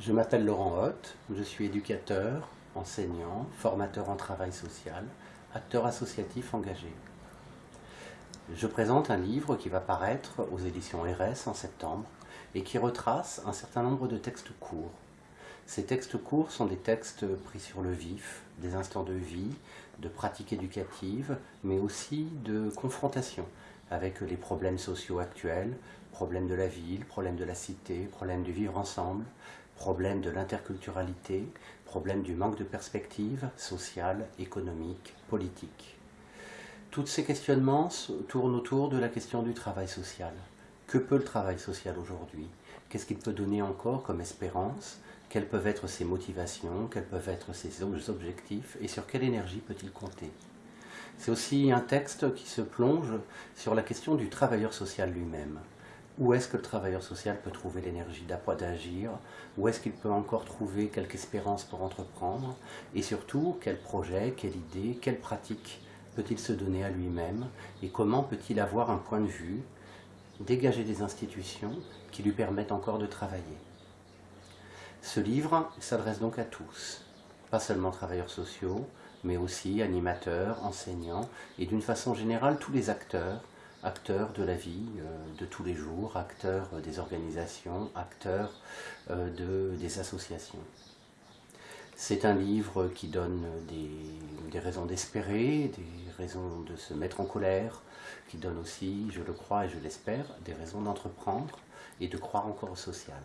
Je m'appelle Laurent Hoth, je suis éducateur, enseignant, formateur en travail social, acteur associatif engagé. Je présente un livre qui va paraître aux éditions RS en septembre et qui retrace un certain nombre de textes courts. Ces textes courts sont des textes pris sur le vif, des instants de vie, de pratiques éducatives, mais aussi de confrontation avec les problèmes sociaux actuels, problèmes de la ville, problèmes de la cité, problèmes du vivre ensemble, problème de l'interculturalité, problème du manque de perspective sociale, économique, politique. Tous ces questionnements tournent autour de la question du travail social. Que peut le travail social aujourd'hui? Qu'est-ce qu'il peut donner encore comme espérance? Quelles peuvent être ses motivations? Quels peuvent être ses objectifs? Et sur quelle énergie peut-il compter? C'est aussi un texte qui se plonge sur la question du travailleur social lui-même. Où est-ce que le travailleur social peut trouver l'énergie d'agir? Où est-ce qu'il peut encore trouver quelque espérance pour entreprendre? Et surtout, quel projet, quelle idée, quelle pratique peut-il se donner à lui-même? Et comment peut-il avoir un point de vue, dégager des institutions qui lui permettent encore de travailler? Ce livre s'adresse donc à tous, pas seulement travailleurs sociaux, mais aussi animateurs, enseignants, et d'une façon générale tous les acteurs acteurs de la vie euh, de tous les jours, acteurs des organisations, acteurs euh, de, des associations. C'est un livre qui donne des, raisons d'espérer, des raisons de se mettre en colère, qui donne aussi, je le crois et je l'espère, des raisons d'entreprendre et de croire encore au social.